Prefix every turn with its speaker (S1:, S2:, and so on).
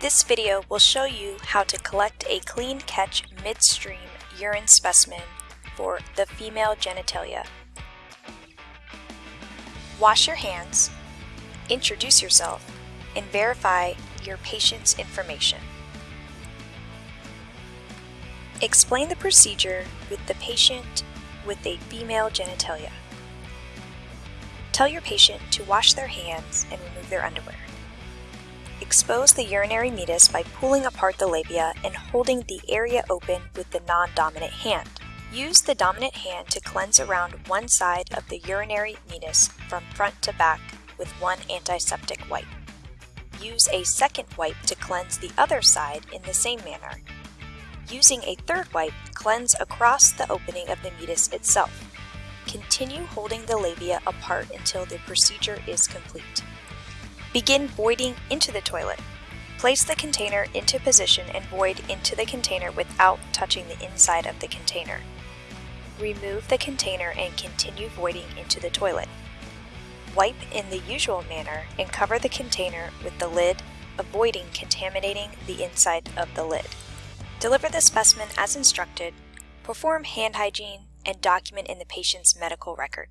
S1: This video will show you how to collect a clean catch midstream urine specimen for the female genitalia. Wash your hands, introduce yourself, and verify your patient's information. Explain the procedure with the patient with a female genitalia. Tell your patient to wash their hands and remove their underwear. Expose the urinary meatus by pulling apart the labia and holding the area open with the non-dominant hand. Use the dominant hand to cleanse around one side of the urinary meatus from front to back with one antiseptic wipe. Use a second wipe to cleanse the other side in the same manner. Using a third wipe, cleanse across the opening of the meatus itself. Continue holding the labia apart until the procedure is complete. Begin voiding into the toilet. Place the container into position and void into the container without touching the inside of the container. Remove the container and continue voiding into the toilet. Wipe in the usual manner and cover the container with the lid, avoiding contaminating the inside of the lid. Deliver the specimen as instructed, perform hand hygiene, and document in the patient's medical record.